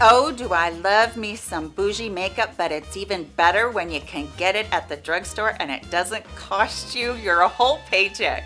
Oh, do I love me some bougie makeup, but it's even better when you can get it at the drugstore and it doesn't cost you your whole paycheck.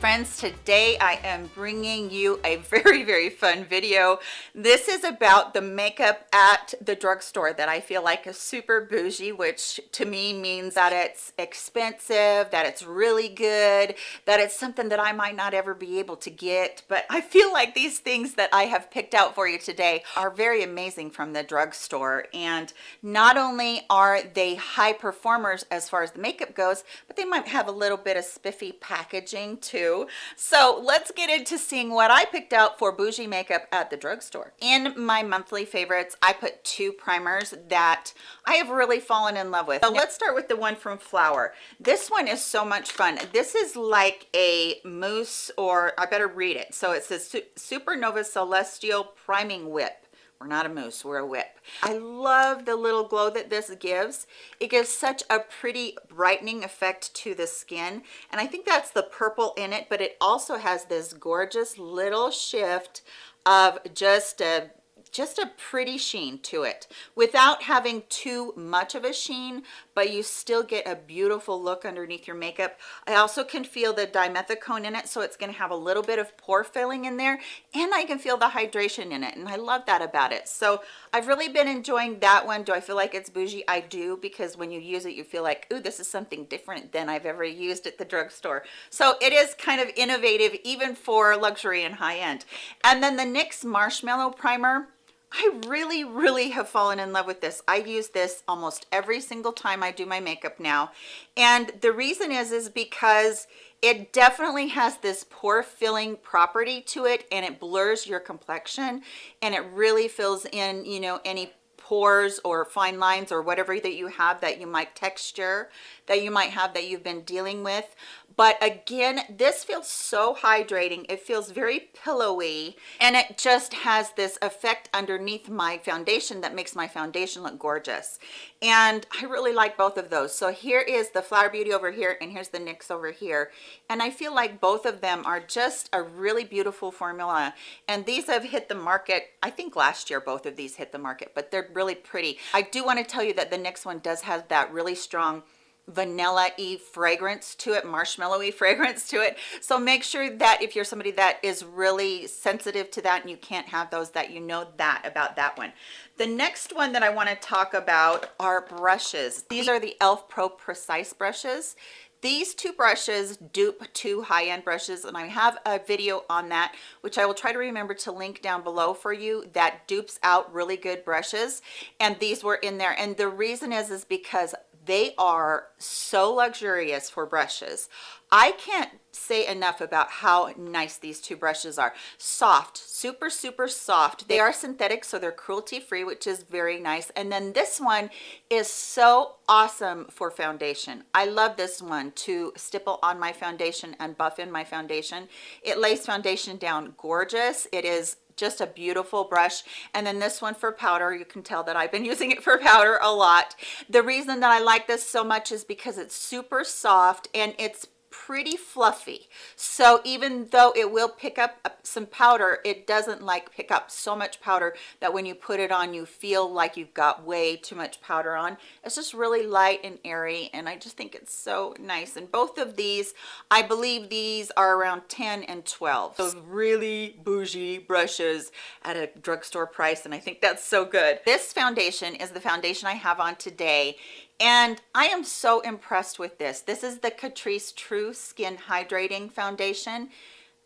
Friends, today I am bringing you a very, very fun video. This is about the makeup at the drugstore that I feel like is super bougie, which to me means that it's expensive, that it's really good, that it's something that I might not ever be able to get. But I feel like these things that I have picked out for you today are very amazing from the drugstore. And not only are they high performers as far as the makeup goes, but they might have a little bit of spiffy packaging too so let's get into seeing what I picked out for bougie makeup at the drugstore. In my monthly favorites, I put two primers that I have really fallen in love with. So let's start with the one from Flower. This one is so much fun. This is like a mousse or I better read it. So it says Supernova Celestial Priming Whip we're not a mousse we're a whip. I love the little glow that this gives. It gives such a pretty brightening effect to the skin and i think that's the purple in it but it also has this gorgeous little shift of just a just a pretty sheen to it. Without having too much of a sheen but you still get a beautiful look underneath your makeup. I also can feel the dimethicone in it so it's going to have a little bit of pore filling in there and i can feel the hydration in it and i love that about it. So i've really been enjoying that one. Do i feel like it's bougie? I do because when you use it you feel like ooh this is something different than i've ever used at the drugstore. So it is kind of innovative even for luxury and high end. And then the nyx marshmallow primer I really, really have fallen in love with this. I use this almost every single time I do my makeup now. And the reason is, is because it definitely has this pore filling property to it and it blurs your complexion and it really fills in, you know, any pores or fine lines or whatever that you have that you might texture that you might have that you've been dealing with but again this feels so hydrating. It feels very pillowy and it just has this effect underneath my foundation that makes my foundation look gorgeous. And i really like both of those. So here is the flower beauty over here and here's the nyx over here. And i feel like both of them are just a really beautiful formula. And these have hit the market. I think last year both of these hit the market but they're really pretty. I do want to tell you that the next one does have that really strong vanilla-y fragrance to it marshmallowy fragrance to it. So make sure that if you're somebody that is really sensitive to that and you can't have those that you know that about that one. The next one that i want to talk about are brushes. These are the elf pro precise brushes. These two brushes dupe two high-end brushes and i have a video on that which i will try to remember to link down below for you that dupes out really good brushes and these were in there. And the reason is is because they are so luxurious for brushes. I can't say enough about how nice these two brushes are. Soft super super soft. They are synthetic so they're cruelty free which is very nice. And then this one is so awesome for foundation. I love this one to stipple on my foundation and buff in my foundation. It lays foundation down gorgeous. It is just a beautiful brush. And then this one for powder you can tell that i've been using it for powder a lot. The reason that i like this so much is because it's super soft and it's pretty fluffy. So even though it will pick up some powder it doesn't like pick up so much powder that when you put it on you feel like you've got way too much powder on. It's just really light and airy and i just think it's so nice. And both of these i believe these are around 10 and 12 those really bougie brushes at a drugstore price and i think that's so good. This foundation is the foundation i have on today and I am so impressed with this. This is the Catrice True Skin Hydrating Foundation.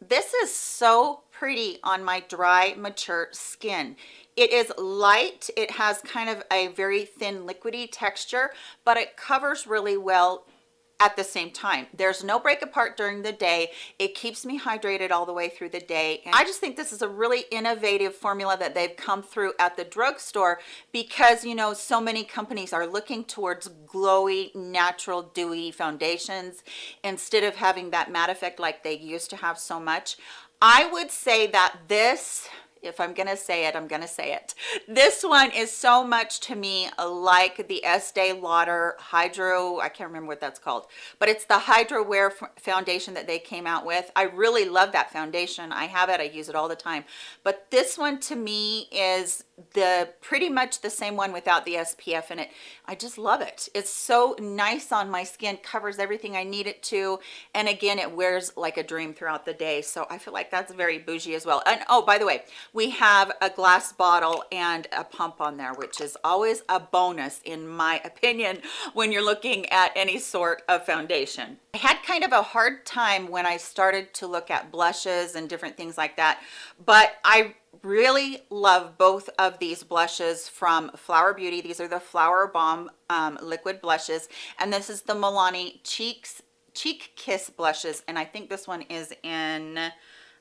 This is so pretty on my dry, mature skin. It is light. It has kind of a very thin liquidy texture, but it covers really well at the same time. There's no break apart during the day. It keeps me hydrated all the way through the day. And i just think this is a really innovative formula that they've come through at the drugstore because you know so many companies are looking towards glowy natural dewy foundations instead of having that matte effect like they used to have so much. I would say that this if I'm gonna say it, I'm gonna say it. This one is so much to me like the Estee Lauder Hydro, I can't remember what that's called, but it's the Hydro Wear foundation that they came out with. I really love that foundation. I have it, I use it all the time. But this one to me is the pretty much the same one without the SPF in it. I just love it. It's so nice on my skin, covers everything I need it to. And again, it wears like a dream throughout the day. So I feel like that's very bougie as well. And oh, by the way, we have a glass bottle and a pump on there, which is always a bonus in my opinion, when you're looking at any sort of foundation. I had kind of a hard time when I started to look at blushes and different things like that, but I really love both of these blushes from Flower Beauty. These are the Flower Bomb um, liquid blushes, and this is the Milani Cheeks Cheek Kiss blushes, and I think this one is in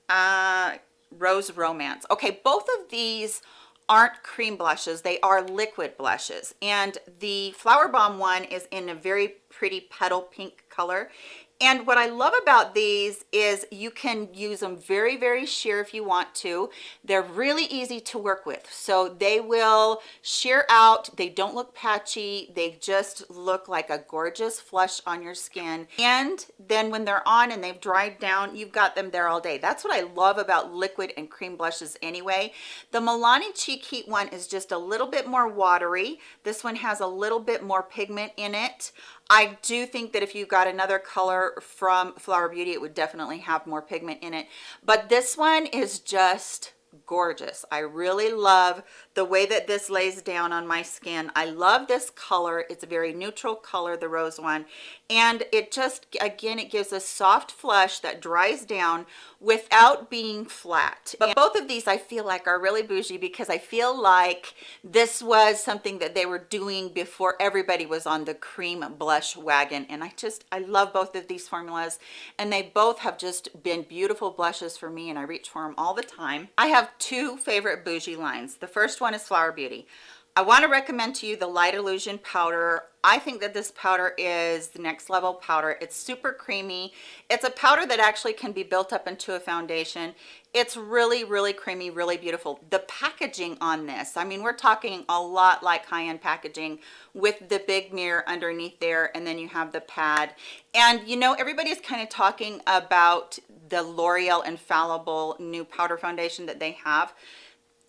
uh, Rose Romance. Okay, both of these aren't cream blushes. They are liquid blushes. And the flower bomb one is in a very pretty petal pink color and what I love about these is you can use them very, very sheer if you want to. They're really easy to work with. So they will sheer out. They don't look patchy. They just look like a gorgeous flush on your skin. And then when they're on and they've dried down, you've got them there all day. That's what I love about liquid and cream blushes anyway. The Milani Cheek Heat one is just a little bit more watery. This one has a little bit more pigment in it. I do think that if you got another color from Flower Beauty, it would definitely have more pigment in it. But this one is just gorgeous. I really love the way that this lays down on my skin. I love this color. It's a very neutral color, the rose one. And it just, again, it gives a soft flush that dries down without being flat. But both of these I feel like are really bougie because I feel like this was something that they were doing before everybody was on the cream blush wagon. And I just, I love both of these formulas and they both have just been beautiful blushes for me and I reach for them all the time. I have two favorite bougie lines. The first one is Flower Beauty. I want to recommend to you the Light Illusion powder. I think that this powder is the next level powder. It's super creamy. It's a powder that actually can be built up into a foundation. It's really, really creamy, really beautiful. The packaging on this, I mean, we're talking a lot like high-end packaging with the big mirror underneath there, and then you have the pad. And you know, everybody's kind of talking about the L'Oreal Infallible new powder foundation that they have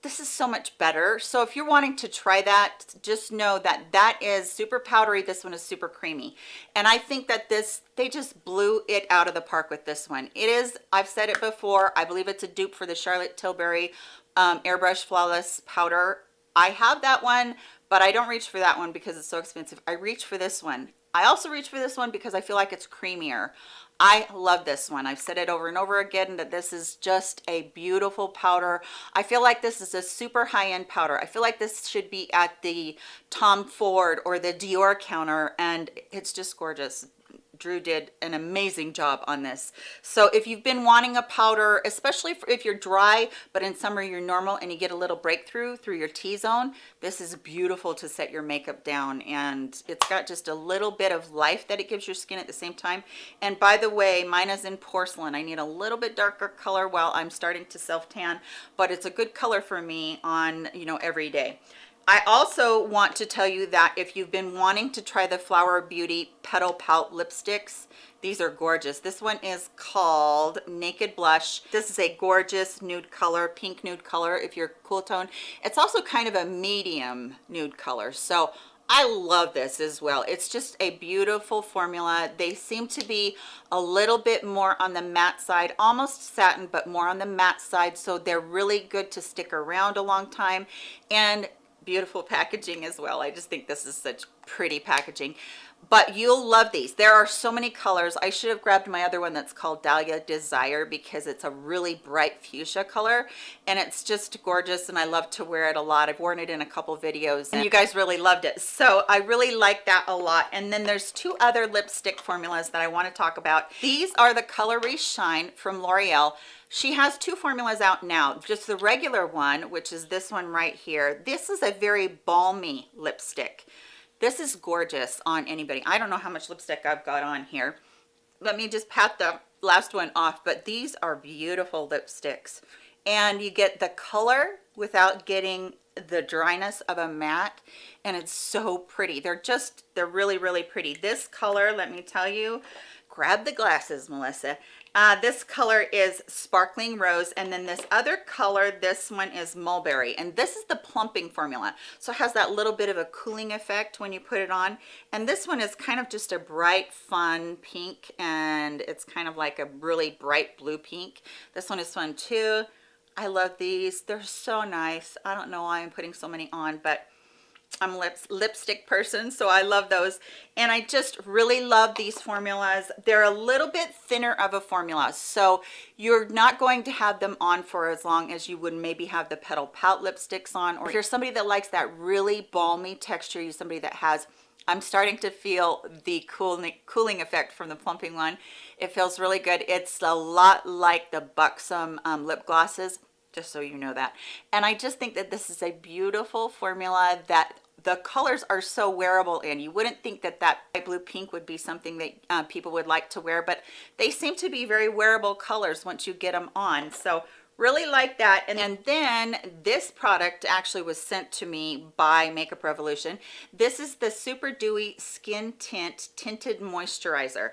this is so much better. So if you're wanting to try that just know that that is super powdery. This one is super creamy. And i think that this they just blew it out of the park with this one. It is i've said it before i believe it's a dupe for the charlotte tilbury um, airbrush flawless powder. I have that one but i don't reach for that one because it's so expensive. I reach for this one. I also reach for this one because i feel like it's creamier I love this one. I've said it over and over again that this is just a beautiful powder. I feel like this is a super high-end powder. I feel like this should be at the Tom Ford or the Dior counter and it's just gorgeous. Drew did an amazing job on this. So if you've been wanting a powder, especially if you're dry, but in summer you're normal and you get a little breakthrough through your T-zone, this is beautiful to set your makeup down. And it's got just a little bit of life that it gives your skin at the same time. And by the way, mine is in porcelain. I need a little bit darker color while I'm starting to self tan, but it's a good color for me on, you know, every day. I also want to tell you that if you've been wanting to try the Flower Beauty Petal Pout lipsticks, these are gorgeous. This one is called Naked Blush. This is a gorgeous nude color, pink nude color if you're cool tone. It's also kind of a medium nude color. So I love this as well. It's just a beautiful formula. They seem to be a little bit more on the matte side, almost satin, but more on the matte side. So they're really good to stick around a long time. And beautiful packaging as well. I just think this is such pretty packaging. But you'll love these. There are so many colors. I should have grabbed my other one that's called dahlia desire because it's a really bright fuchsia color and it's just gorgeous and i love to wear it a lot. I've worn it in a couple videos and you guys really loved it. So i really like that a lot. And then there's two other lipstick formulas that i want to talk about. These are the color shine from l'oreal she has two formulas out now just the regular one which is this one right here. This is a very balmy lipstick. This is gorgeous on anybody. I don't know how much lipstick i've got on here. Let me just pat the last one off but these are beautiful lipsticks. And you get the color without getting the dryness of a matte and it's so pretty. They're just they're really really pretty. This color let me tell you grab the glasses melissa uh, this color is sparkling rose and then this other color this one is mulberry. And this is the plumping formula. So it has that little bit of a cooling effect when you put it on. And this one is kind of just a bright fun pink and it's kind of like a really bright blue pink. This one is fun too. I love these. They're so nice. I don't know why I'm putting so many on, but I'm a lips, lipstick person, so I love those. And I just really love these formulas. They're a little bit thinner of a formula, so you're not going to have them on for as long as you would maybe have the Petal Pout lipsticks on. Or if you're somebody that likes that really balmy texture, you're somebody that has I'm starting to feel the cooling cooling effect from the plumping one. It feels really good. It's a lot like the Buxom um, lip glosses, just so you know that. And I just think that this is a beautiful formula that the colors are so wearable and you wouldn't think that that light blue pink would be something that uh, people would like to wear but they seem to be very wearable colors once you get them on. So really like that. And, and then this product actually was sent to me by makeup revolution. This is the super dewy skin tint tinted moisturizer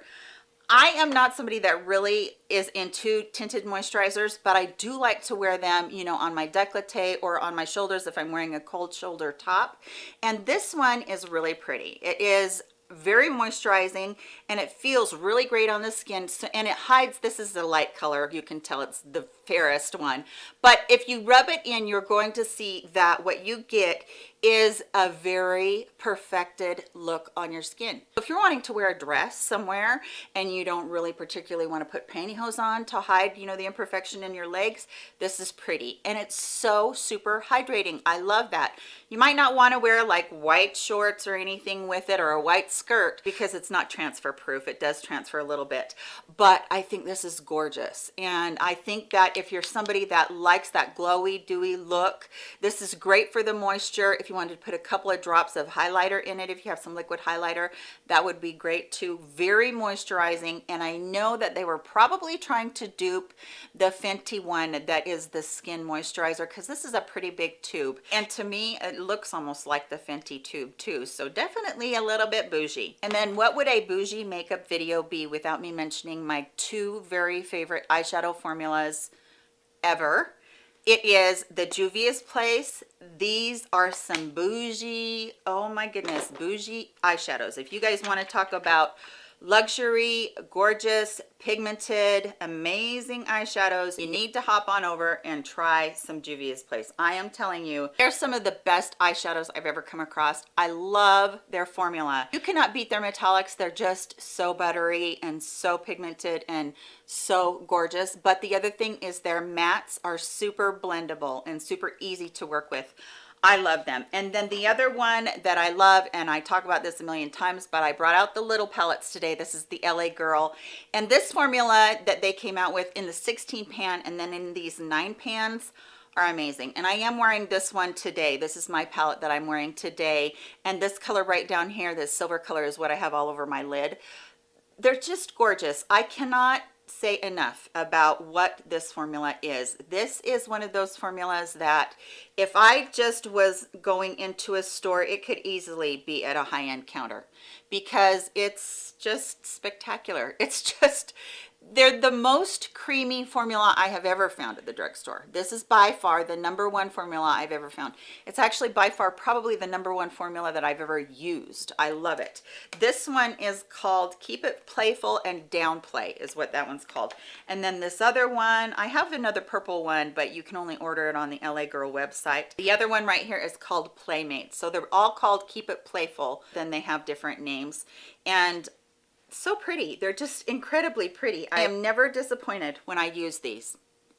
I am not somebody that really is into tinted moisturizers, but I do like to wear them, you know, on my décolleté or on my shoulders if I'm wearing a cold shoulder top. And this one is really pretty. It is very moisturizing and it feels really great on the skin so and it hides this is the light color you can tell it's the fairest one. But if you rub it in you're going to see that what you get is a very perfected look on your skin. If you're wanting to wear a dress somewhere and you don't really particularly want to put pantyhose on to hide you know the imperfection in your legs this is pretty. And it's so super hydrating. I love that. You might not want to wear like white shorts or anything with it or a white skirt because it's not transfer proof it does transfer a little bit. But i think this is gorgeous. And i think that if you're somebody that likes that glowy dewy look this is great for the moisture. If you wanted to put a couple of drops of highlighter in it if you have some liquid highlighter that would be great too. Very moisturizing and i know that they were probably trying to dupe the fenty one that is the skin moisturizer because this is a pretty big tube. And to me it looks almost like the fenty tube too so definitely a little bit bougie. And then what would a bougie makeup video be without me mentioning my two very favorite eyeshadow formulas ever it is the Juvia's Place. These are some bougie, oh my goodness, bougie eyeshadows. If you guys want to talk about luxury gorgeous pigmented amazing eyeshadows. You need to hop on over and try some juvia's place. I am telling you they're some of the best eyeshadows i've ever come across. I love their formula. You cannot beat their metallics. They're just so buttery and so pigmented and so gorgeous. But the other thing is their mattes are super blendable and super easy to work with I love them. And then the other one that I love, and I talk about this a million times, but I brought out the little palettes today. This is the LA Girl. And this formula that they came out with in the 16 pan and then in these nine pans are amazing. And I am wearing this one today. This is my palette that I'm wearing today. And this color right down here, this silver color is what I have all over my lid. They're just gorgeous. I cannot say enough about what this formula is. This is one of those formulas that if I just was going into a store, it could easily be at a high-end counter because it's just spectacular. It's just, they're the most creamy formula I have ever found at the drugstore. This is by far the number one formula I've ever found. It's actually by far probably the number one formula that I've ever used. I love it. This one is called Keep It Playful and Downplay is what that one's called. And then this other one, I have another purple one, but you can only order it on the LA Girl website. The other one right here is called Playmate. So they're all called Keep It Playful. Then they have different names. And so pretty. They're just incredibly pretty. I am never disappointed when i use these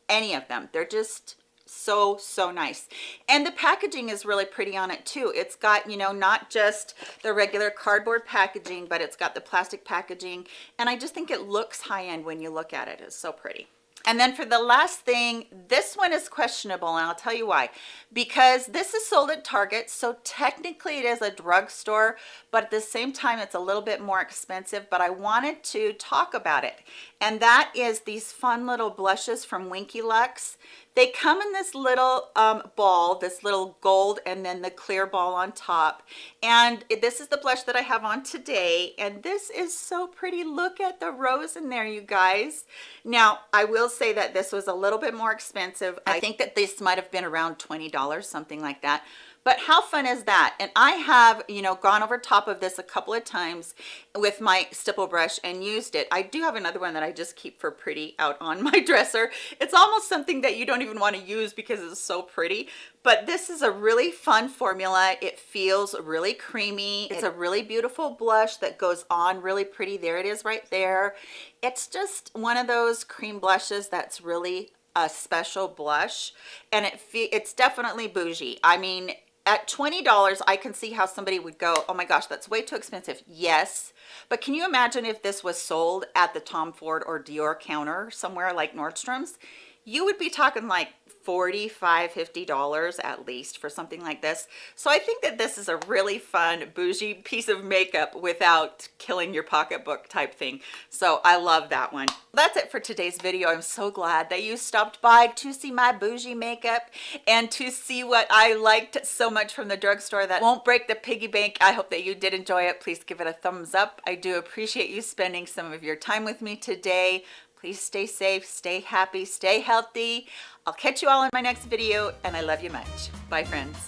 any of them. They're just so so nice. And the packaging is really pretty on it too. It's got you know not just the regular cardboard packaging but it's got the plastic packaging. And i just think it looks high-end when you look at it. It's so pretty and then for the last thing, this one is questionable, and I'll tell you why. Because this is sold at Target, so technically it is a drugstore, but at the same time, it's a little bit more expensive, but I wanted to talk about it. And that is these fun little blushes from Winky Lux. They come in this little um, ball this little gold and then the clear ball on top. And this is the blush that I have on today. And this is so pretty. Look at the rose in there you guys. Now I will say that this was a little bit more expensive. I think that this might have been around $20 something like that. But how fun is that? And i have you know gone over top of this a couple of times with my stipple brush and used it. I do have another one that i just keep for pretty out on my dresser. It's almost something that you don't even want to use because it's so pretty. But this is a really fun formula. It feels really creamy. It's a really beautiful blush that goes on really pretty. There it is right there. It's just one of those cream blushes that's really a special blush and it it's definitely bougie. I mean at $20 I can see how somebody would go oh my gosh that's way too expensive. Yes but can you imagine if this was sold at the Tom Ford or Dior counter somewhere like Nordstrom's you would be talking like 45 50 dollars at least for something like this. So i think that this is a really fun bougie piece of makeup without killing your pocketbook type thing. So i love that one. That's it for today's video. I'm so glad that you stopped by to see my bougie makeup and to see what i liked so much from the drugstore that won't break the piggy bank. I hope that you did enjoy it. Please give it a thumbs up. I do appreciate you spending some of your time with me today please stay safe stay happy stay healthy. I'll catch you all in my next video and i love you much. Bye friends